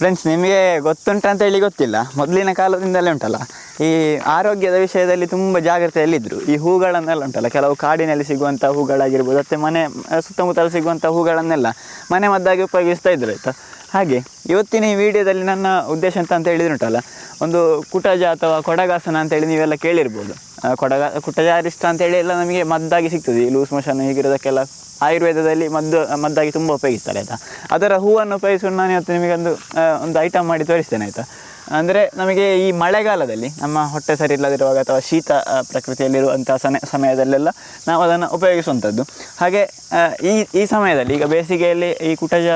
Friends ನಿಮಗೆ ಗೊತ್ತುಂಟ ಅಂತ ಹೇಳಿ ಗೊತ್ತಿಲ್ಲ. ಮೊದಲಿನ ಕಾಲದಿಂದಲೇ ಉಂಟಲ್ಲ? ಈ ಆರೋಗ್ಯದ ವಿಷಯದಲ್ಲಿ ತುಂಬ ಜಾಗ್ರತೆಯಲ್ಲಿದ್ದರು ಈ ಹೂಗಳನ್ನೆಲ್ಲ ಉಂಟಲ್ಲ, ಕೆಲವು ಕಾಡಿನಲ್ಲಿ ಸಿಗುವಂಥ ಹೂಗಳಾಗಿರ್ಬೋದು, ಮತ್ತು ಮನೆ, ಸುತ್ತಮುತ್ತಲು ಸಿಗುವಂಥ ಹೂಗಳನ್ನೆಲ್ಲ ಮನೆ ಮದ್ದಾಗಿ ಉಪಯೋಗಿಸ್ತಾ ಇದ್ದರು ಆಯಿತಾ? ಹಾಗೆ, ಇವತ್ತಿನ ಈ ವಿಡಿಯೋದಲ್ಲಿ ನನ್ನ ಉದ್ದೇಶ ಅಂತ ಅಂತ ಹೇಳಿದ್ರುಂಟಲ್ಲ ಒಂದು ಕುಟಜ ಅಥವಾ ಕೊಡಗಾಸನ ಅಂತೇಳಿ ನೀವೆಲ್ಲ ಕೇಳಿರ್ಬೋದು. ಕುಟಜ ಕೊಡಗ, ಕುಟಜಾರಿಷ್ಟ ಅಂತೇಳಿ ಎಲ್ಲ ನಮಗೆ ಮದ್ದಾಗಿ ಸಿಗ್ತದೆ. ಈ ಲೂಸ್ ಮೋಷನ್ ಹೀಗಿರೋದಕ್ಕೆಲ್ಲ ಆಯುರ್ವೇದದಲ್ಲಿ ಮದ್ದು, ಮದ್ದಾಗಿ ತುಂಬ ಉಪಯೋಗಿಸ್ತಾರೆ ಆಯಿತಾ? ಅದರ ಹೂವನ್ನು ಉಪಯೋಗಿಸಿಕೊಂಡು ನಾನು ಇವತ್ತು ನಿಮಗೊಂದು ಒಂದು ಐಟಮ್ ಮಾಡಿ ತೋರಿಸ್ತೇನೆ ಆಯಿತಾ? ಅಂದರೆ ನಮಗೆ ಈ ಮಳೆಗಾಲದಲ್ಲಿ ನಮ್ಮ ಹೊಟ್ಟೆ ಸರಿ ಇಲ್ಲದಿರುವಾಗ ಅಥವಾ ಶೀತ ಪ್ರಕೃತಿಯಲ್ಲಿರುವಂಥ ಸಮ ಸಮಯದಲ್ಲೆಲ್ಲ ನಾವು ಅದನ್ನು ಉಪಯೋಗಿಸುವಂಥದ್ದು. ಹಾಗೆ ಈ ಈ ಸಮಯದಲ್ಲಿ ಈಗ ಬೇಸಿಗೆಯಲ್ಲಿ ಈ ಕುಟಜ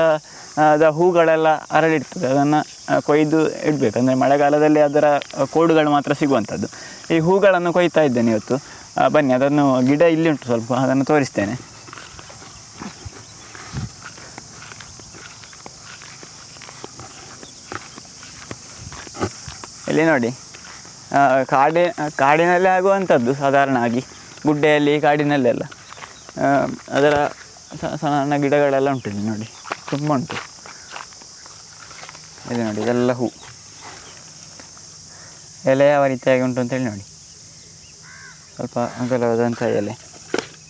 ಅದ ಹೂಗಳೆಲ್ಲ ಅರಳಿರ್ತದೆ, ಅದನ್ನು ಕೊಯ್ದು ಇಡಬೇಕು. ಅಂದರೆ ಮಳೆಗಾಲದಲ್ಲಿ ಅದರ ಕೋಡುಗಳು ಮಾತ್ರ ಸಿಗುವಂಥದ್ದು. ಈ ಹೂಗಳನ್ನು ಕೊಯ್ತಾ ಇದ್ದೇನೆ ಇವತ್ತು. ಬನ್ನಿ, ಅದನ್ನು ಗಿಡ ಇಲ್ಲಿ ಉಂಟು ಸ್ವಲ್ಪ, ಅದನ್ನು ತೋರಿಸ್ತೇನೆ. ಇಲ್ಲಿ ನೋಡಿ. ಕಾಡಿ, ಕಾಡಿನಲ್ಲಿ ಆಗುವಂಥದ್ದು ಆಗಿ. ಗುಡ್ಡೆಯಲ್ಲಿ ಕಾಡಿನಲ್ಲೆಲ್ಲ ಅದರ ಸಣ್ಣ ಗಿಡಗಳೆಲ್ಲ ಉಂಟು ಇಲ್ಲಿ ನೋಡಿ. ತುಂಬ ಉಂಟು. ಇಲ್ಲಿ ನೋಡಿ, ಇದೆಲ್ಲ ಹೂ. ಎಲೆ ಯಾವ ರೀತಿಯಾಗಿ ಉಂಟು ಅಂತೇಳಿ ನೋಡಿ. ಸ್ವಲ್ಪ ಅಗಲವಾದಂಥ ಎಲೆ.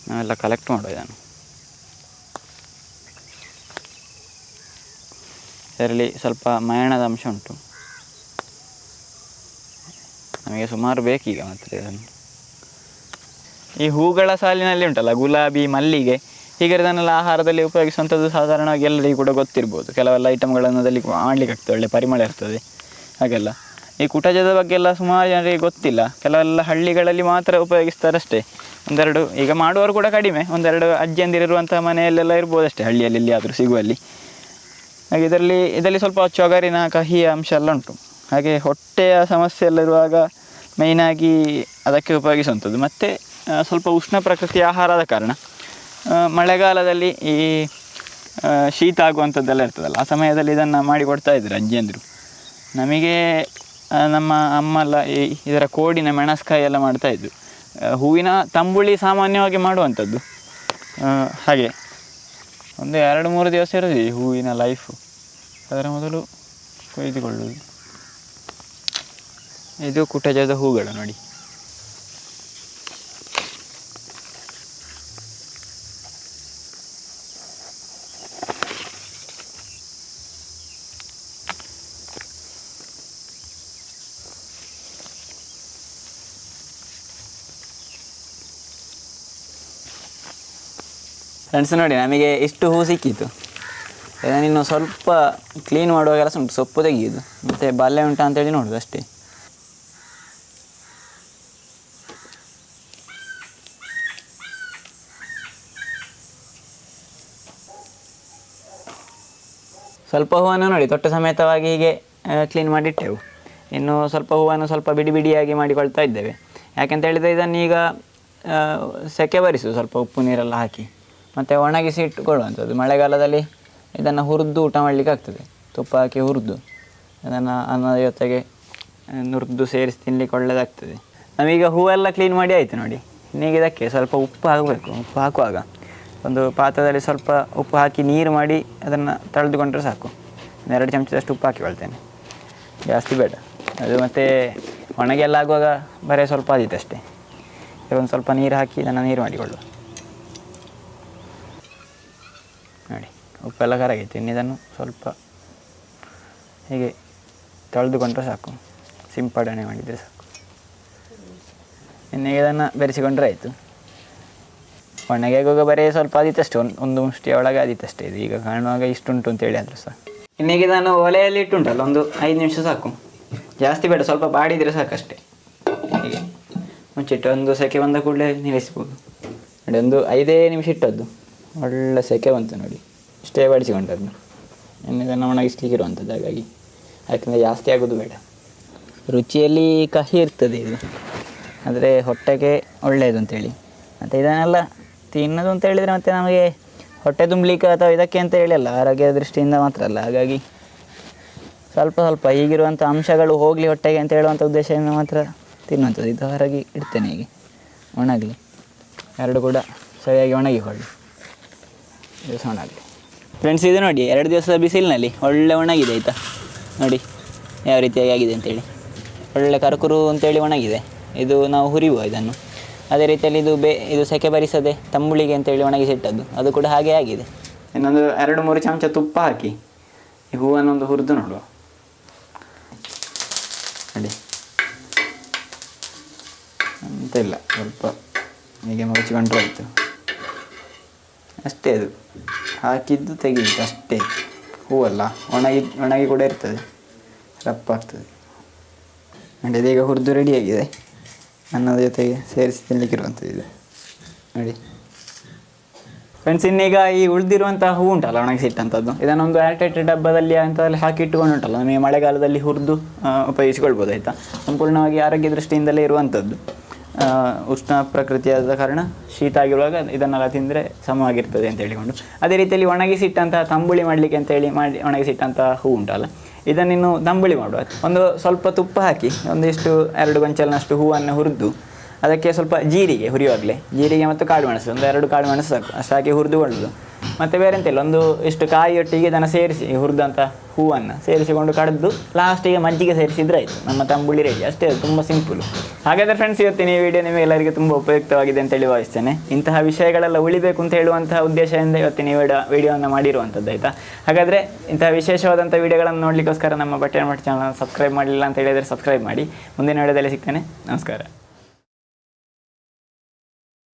ನಾವೆಲ್ಲ ಕಲೆಕ್ಟ್ ಮಾಡುವ ಇದನ್ನು. ಇದರಲ್ಲಿ ಸ್ವಲ್ಪ ಮಯಣದ ಅಂಶ ಉಂಟು. ನಮಗೆ ಸುಮಾರು ಬೇಕೀಗ ಮಾತ್ರ ಇದನ್ನು. ಈ ಹೂಗಳ ಸಾಲಿನಲ್ಲಿ ಉಂಟಲ್ಲ, ಗುಲಾಬಿ, ಮಲ್ಲಿಗೆ, ಹೀಗೆ ಇದನ್ನೆಲ್ಲ ಆಹಾರದಲ್ಲಿ ಉಪಯೋಗಿಸುವಂಥದ್ದು ಸಾಧಾರಣವಾಗಿ ಎಲ್ಲರಿಗೂ ಕೂಡ ಗೊತ್ತಿರ್ಬೋದು. ಕೆಲವೆಲ್ಲ ಐಟಮ್ಗಳನ್ನು ಅದರಲ್ಲಿ ಮಾಡಲಿಕ್ಕೆ ಆಗ್ತದೆ ಒಳ್ಳೆ ಪರಿಮಳ ಇರ್ತದೆ, ಹಾಗೆಲ್ಲ. ಈ ಕುಟಜದ ಬಗ್ಗೆ ಎಲ್ಲ ಸುಮಾರು ಜನರಿಗೆ ಗೊತ್ತಿಲ್ಲ. ಕೆಲವೆಲ್ಲ ಹಳ್ಳಿಗಳಲ್ಲಿ ಮಾತ್ರ ಉಪಯೋಗಿಸ್ತಾರಷ್ಟೇ. ಒಂದೆರಡು, ಈಗ ಮಾಡುವವರು ಕೂಡ ಕಡಿಮೆ. ಒಂದೆರಡು ಅಜ್ಜಿಯಂದಿರುವಂಥ ಮನೆಯಲ್ಲೆಲ್ಲ ಇರ್ಬೋದಷ್ಟೇ, ಹಳ್ಳಿಯಲ್ಲಿ ಎಲ್ಲಿಯಾದರೂ ಸಿಗುವಲ್ಲಿ. ಹಾಗೆ ಇದರಲ್ಲಿ ಇದರಲ್ಲಿ ಸ್ವಲ್ಪ ಚೊಗರಿನ ಕಹಿಯ ಅಂಶ ಎಲ್ಲ ಉಂಟು. ಹಾಗೆ ಹೊಟ್ಟೆಯ ಸಮಸ್ಯೆ ಎಲ್ಲ ಇರುವಾಗ ಮೇಯ್ನಾಗಿ ಅದಕ್ಕೆ ಉಪಯೋಗಿಸುವಂಥದ್ದು. ಮತ್ತು ಸ್ವಲ್ಪ ಉಷ್ಣ ಪ್ರಕೃತಿಯ ಆಹಾರದ ಕಾರಣ. ಮಳೆಗಾಲದಲ್ಲಿ ಈ ಶೀತ ಆಗುವಂಥದ್ದೆಲ್ಲ ಇರ್ತದಲ್ಲ, ಆ ಸಮಯದಲ್ಲಿ ಇದನ್ನು ಮಾಡಿ ಕೊಡ್ತಾ ಇದ್ರು ಅಜ್ಜಿಯಂದರು ನಮಗೆ ನಮ್ಮ ಅಮ್ಮ ಎಲ್ಲ ಈ, ಇದರ ಕೋಡಿನ ಮೆಣಸ್ಕಾಯಿ ಎಲ್ಲ ಮಾಡ್ತಾಯಿದ್ರು ಹೂವಿನ ತಂಬುಳಿ ಸಾಮಾನ್ಯವಾಗಿ ಮಾಡುವಂಥದ್ದು. ಹಾಗೆ. ಒಂದು ಎರಡು ಮೂರು ದಿವಸ ಇರೋದು ಈ ಹೂವಿನ ಲೈಫು ಅದರ ಮೊದಲು ಕೊಯ್ದುಕೊಳ್ಳುವುದು. ಇದು ಕುಟಜದ ಹೂಗಳು ನೋಡಿ. ಫ್ರೆಂಡ್ಸ್ ನೋಡಿ, ನಮಗೆ ಇಷ್ಟು ಹೂ ಸಿಕ್ಕಿತ್ತು. ಇದನ್ನು ಸ್ವಲ್ಪ ಕ್ಲೀನ್ ಮಾಡುವಾಗೆಲ್ಲ ಉಂಟು ಸೊಪ್ಪು ತೆಗೆಯೋದು ಮತ್ತು ಬಾಲ್ಯ ಉಂಟಾ ಅಂತೇಳಿ ನೋಡೋದು ಅಷ್ಟೇ. ಸ್ವಲ್ಪ ಹೂವನ್ನು ನೋಡಿ, ತೊಟ್ಟ ಸಮೇತವಾಗಿ ಹೀಗೆ ಕ್ಲೀನ್ ಮಾಡಿಟ್ಟೆವು. ಇನ್ನು ಸ್ವಲ್ಪ ಹೂವನ್ನು ಸ್ವಲ್ಪ ಬಿಡಿ ಬಿಡಿಯಾಗಿ ಮಾಡಿಕೊಳ್ತಾ ಇದ್ದೇವೆ. ಯಾಕೆಂತ ಹೇಳಿದರೆ ಇದನ್ನೀಗ ಈಗ ಸೆಕೆ ಬರಿಸು ಸ್ವಲ್ಪ ಉಪ್ಪು ನೀರೆಲ್ಲ ಹಾಕಿ. ಮತ್ತು ಒಣಗಿಸಿ ಇಟ್ಟುಕೊಳ್ಳುವಂಥದ್ದು. ಮಳೆಗಾಲದಲ್ಲಿ ಇದನ್ನು ಹುರಿದು ಊಟ ಮಾಡಲಿಕ್ಕೆ ಆಗ್ತದೆ. ತುಪ್ಪ ಹಾಕಿ ಹುರಿದು ಅದನ್ನು ಅನ್ನದ ಜೊತೆಗೆ ನುರಿದು ಸೇರಿಸಿ ತಿನ್ನಲಿಕ್ಕೆ ಒಳ್ಳೆಯದಾಗ್ತದೆ ನಾವೀಗ ಹೂವೆಲ್ಲ ಕ್ಲೀನ್ ಮಾಡಿ ಆಯಿತು ನೋಡಿ. ಇನ್ನೀಗ ಇದಕ್ಕೆ ಸ್ವಲ್ಪ ಉಪ್ಪು ಹಾಕಬೇಕು. ಉಪ್ಪು ಹಾಕುವಾಗ ಒಂದು ಪಾತ್ರದಲ್ಲಿ ಸ್ವಲ್ಪ ಉಪ್ಪು ಹಾಕಿ ನೀರು ಮಾಡಿ ಅದನ್ನು ತಳೆದುಕೊಂಡ್ರೆ ಸಾಕು. ಎರಡು ಚಮಚದಷ್ಟು ಉಪ್ಪು ಹಾಕಿಕೊಳ್ತೇನೆ ಜಾಸ್ತಿ ಬೇಡ. ಅದು ಮತ್ತು ಒಣಗೆಲ್ಲ ಆಗುವಾಗ ಬರೀ ಸ್ವಲ್ಪ ಆದಿತ್ತು ಅಷ್ಟೇ. ಒಂದು ಸ್ವಲ್ಪ ನೀರು ಹಾಕಿ ಇದನ್ನು ನೀರು ಮಾಡಿಕೊಳ್ಳುವ. ನೋಡಿ, ಉಪ್ಪೆಲ್ಲ ಕರಗೈತೆ ಇನ್ನು ಇದನ್ನು ಸ್ವಲ್ಪ ಹೀಗೆ ತೊಳೆದುಕೊಂಡ್ರೆ ಸಾಕು. ಸಿಂಪಡಣೆ ಮಾಡಿದರೆ ಸಾಕು. ಇನ್ನು ಇದನ್ನು ಬೆರೆಸಿಕೊಂಡ್ರೆ ಆಯಿತು. ಒಣಗಿಯಾಗುವಾಗ ಬರೀ ಸ್ವಲ್ಪ ಆದಿತ್ತಷ್ಟೇ ಒಂದು ಒಂದು ಮುಷ್ಟಿಯ ಒಳಗೆ ಆದಿತ್ತಷ್ಟೇ ಇದು. ಈಗ ಕಾಣುವಾಗ ಇಷ್ಟುಂಟು ಅಂತೇಳಿ ಆದರೂ ಸಹ ಇನ್ನೀಗ ನಾನು ಒಲೆಯಲ್ಲಿ ಇಟ್ಟುಂಟಲ್ಲ, ಒಂದು ಐದು ನಿಮಿಷ ಸಾಕು. ಜಾಸ್ತಿ ಬೇಡ, ಸ್ವಲ್ಪ ಬಾಡಿದರೆ ಸಾಕಷ್ಟೇ. ಹೀಗೆ. ಮುಚ್ಚಿಟ್ಟು ಒಂದು ಸೆಕೆ ಬಂದ ಕೂಡಲೇ ನಿಲ್ಲಿಸ್ಬೋದು. ನೋಡಿ, ಒಂದು ಐದೇ ನಿಮಿಷ ಇಟ್ಟದ್ದು. ಒಳ್ಳೆ ಸೆಕೆ ಬಂತು ನೋಡಿ. ಇಷ್ಟೇ ಬಾಡಿಸಿಕೊಂಡದ್ದು. ಇನ್ನು ಇದನ್ನು ಒಣಗಿಸ್ಲಿಕ್ಕೆ ಇರುವಂಥದ್ದು, ಹಾಗಾಗಿ. ಯಾಕಂದರೆ ಜಾಸ್ತಿ ಆಗೋದು ಬೇಡ. ರುಚಿಯಲ್ಲಿ ಕಹಿ ಇರ್ತದೆ ಇದು. ಆದರೆ ಹೊಟ್ಟೆಗೆ ಒಳ್ಳೆಯದು ಅಂತೇಳಿ ಮತ್ತು ಇದನ್ನೆಲ್ಲ ತಿನ್ನೋದು ಅಂತ ಹೇಳಿದರೆ ಮತ್ತು ನಮಗೆ ಹೊಟ್ಟೆ ತುಂಬಲಿಕ್ಕೆ ಅಥವಾ ಇದಕ್ಕೆ ಅಂತ ಹೇಳಿ ಅಲ್ಲ, ಆರೋಗ್ಯದ ದೃಷ್ಟಿಯಿಂದ ಮಾತ್ರ ಅಲ್ಲ. ಹಾಗಾಗಿ ಸ್ವಲ್ಪ ಸ್ವಲ್ಪ ಈಗಿರುವಂಥ ಅಂಶಗಳು ಹೋಗಲಿ ಹೊಟ್ಟೆಗೆ ಅಂತ ಹೇಳುವಂಥ ಉದ್ದೇಶದಿಂದ ಮಾತ್ರ ತಿನ್ನುವಂಥದ್ದು. ಇದು ಹೊರಗೆ ಇಡ್ತೇನೆ ಹೀಗೆ. ಒಣಗಲಿ. ಎರಡು ಕೂಡ ಸರಿಯಾಗಿ ಒಣಗಿಕೊಳ್ಳಿ ದಿವಸ ಒಣಗಲಿ. ಫ್ರೆಂಡ್ಸ್ ಇದು ನೋಡಿ, ಎರಡು ದಿವಸದ ಬಿಸಿಲಿನಲ್ಲಿ ಒಳ್ಳೆ ಒಣಗಿದೆ, ಆಯಿತಾ? ನೋಡಿ, ಯಾವ ರೀತಿಯಾಗಿ ಆಗಿದೆ ಅಂತೇಳಿ. ಒಳ್ಳೆ ಕರಕುರು ಅಂತೇಳಿ ಒಣಗಿದೆ. ಇದು ನಾವು ಹುರಿಯುವ ಇದನ್ನು. ಅದೇ ರೀತಿಯಲ್ಲಿ ಇದು ಬೇ ಇದು ಸೆಕೆ ಬರಿಸದೆ ತಂಬುಳಿಗೆ ಅಂತೇಳಿ ಒಣಗಿಸಿಟ್ಟದ್ದು ಅದು ಕೂಡ ಹಾಗೆ ಆಗಿದೆ. ಇನ್ನೊಂದು ಎರಡು ಮೂರು ಚಮಚ ತುಪ್ಪ ಹಾಕಿ. ಈ ಹೂವನ್ನೊಂದು ಹುರಿದು ನೋಡುವ. ನೋಡಿ. ಅಂತ ಇಲ್ಲ, ಸ್ವಲ್ಪ ಹೀಗೆ ಮುಚ್ಚಿಕೊಂಡ್ರೆ ಆಯಿತು. ಅಷ್ಟೇ ಅದು. ಹಾಕಿದ್ದು ತೆಗೀತು ಅಷ್ಟೇ. ಹೂವಲ್ಲ, ಒಣಗಿ ಒಣಗಿ ಕೂಡ ಇರ್ತದೆ. ರಪ್ಪಾಗ್ತದೆ. ನೋಡಿ, ಇದೀಗ ಹುರಿದು ರೆಡಿಯಾಗಿದೆ ಅನ್ನದ ಜೊತೆಗೆ ಸೇರಿಸಿ ತಿನ್ನಲಿಕ್ಕಿರುವಂಥದ್ದು ಇದೆ. ನೋಡಿ. ಫ್ರೆಂಡ್ಸ್ ಇನ್ನೀಗ ಈ ಉಳಿದಿರುವಂತಹ ಹೂ ಉಂಟಲ್ಲ, ಒಣಗಿಸಿಟ್ಟಂಥದ್ದು. ಇದನ್ನೊಂದು ಏರ್ಟೈಟ್ ಡಬ್ಬದಲ್ಲಿ ಅಂಥದ್ದಲ್ಲಿ ಹಾಕಿ ಉಂಟಲ್ಲ ನಮಗೆ ಮಳೆಗಾಲದಲ್ಲಿ ಹುರಿದು ಉಪಯೋಗಿಸ್ಕೊಳ್ಬೋದು, ಆಯಿತಾ? ಸಂಪೂರ್ಣವಾಗಿ ಆರೋಗ್ಯ ದೃಷ್ಟಿಯಿಂದಲೇ ಇರುವಂಥದ್ದು. ಉಷ್ಣ ಪ್ರಕೃತಿಯಾದ ಕಾರಣ ಶೀತ ಆಗಿರುವಾಗ ಇದನ್ನೆಲ್ಲ ತಿಂದರೆ ಸಮವಾಗಿರ್ತದೆ ಅಂತ ಹೇಳಿಕೊಂಡು. ಅದೇ ರೀತಿಯಲ್ಲಿ ಒಣಗಿಸಿಟ್ಟಂತಹ ತಂಬುಳಿ ಮಾಡಲಿಕ್ಕೆ ಅಂತೇಳಿ ಮಾಡಿ, ಒಣಗಿಸಿಟ್ಟಂತಹ ಹೂ ಉಂಟಲ್ಲ. ಇದನ್ನಿನ್ನು ದಂಬಳಿ ಮಾಡುವ ಒಂದು ಸ್ವಲ್ಪ ತುಪ್ಪ ಹಾಕಿ, ಒಂದಿಷ್ಟು ಎರಡು ಗೊಂಚಲಿನಷ್ಟು ಹೂವನ್ನು ಹುರಿದು, ಅದಕ್ಕೆ ಸ್ವಲ್ಪ ಜೀರಿಗೆ ಹುರಿಯುವಾಗಲೇ. ಜೀರಿಗೆ ಮತ್ತು ಕಾಳು ಮೆಣಸು, ಒಂದು ಎರಡು ಕಾಳು ಮೆಣಸು ಸಾಕು. ಅಷ್ಟು ಹಾಕಿ ಹುರಿದುಕೊಳ್ಳೋದು ಮತ್ತು ಬೇರೆ ಎಂತಿಲ್ಲ, ಒಂದು ಇಷ್ಟು ಕಾಯಿಯೊಟ್ಟಿಗೆ ಇದನ್ನು ಸೇರಿಸಿ ಹುರಿದಂಥ ಹೂವನ್ನು ಸೇರಿಸಿಕೊಂಡು ಕಡ್ದು ಲಾಸ್ಟಿಗೆ ಮಜ್ಜಿಗೆ ಸೇರಿಸಿದ್ರೆ ಆಯಿತು. ನಮ್ಮ ತಂಬುಳಿ ರೆಡಿ ಅಷ್ಟೇ ತುಂಬ ಸಿಂಪಲ್ ಹಾಗಾದರೆ ಫ್ರೆಂಡ್ಸ್ ಇವತ್ತಿನ ಈ ವಿಡಿಯೋ ನಿಮಗೆ ಎಲ್ಲರಿಗೂ ತುಂಬ ಉಪಯುಕ್ತವಾಗಿದೆ ಅಂತೇಳಿ ಭಾವಿಸ್ತೇನೆ. ಇಂತಹ ವಿಷಯಗಳೆಲ್ಲ ಉಳಿಬೇಕು ಅಂತ ಹೇಳುವಂತಹ ಉದ್ದೇಶದಿಂದ ಇವತ್ತಿನ ಈ ವಿಡಿಯೋ ವಿಡಿಯೋವನ್ನು ಮಾಡಿರುವಂಥದ್ದು ಆಯಿತಾ? ಹಾಗಾದರೆ ಇಂತಹ ವಿಶೇಷವಾದಂಥ ವಿಡಿಯೋಗಳನ್ನು ನೋಡಲಿಕ್ಕೋಸ್ಕರ ನಮ್ಮ ಬಟ್ಟೆ ಮಠ ಚಾನಲ್ ಸಬ್ಸ್ಕ್ರೈಬ್ ಮಾಡಲಿಲ್ಲ ಅಂತ ಹೇಳಿದರೆ ಸಬ್ಸ್ಕ್ರೈಬ್ ಮಾಡಿ. ಮುಂದಿನ ವಿಡಿಯೋದಲ್ಲಿ ಸಿಗ್ತೇನೆ. ನಮಸ್ಕಾರ.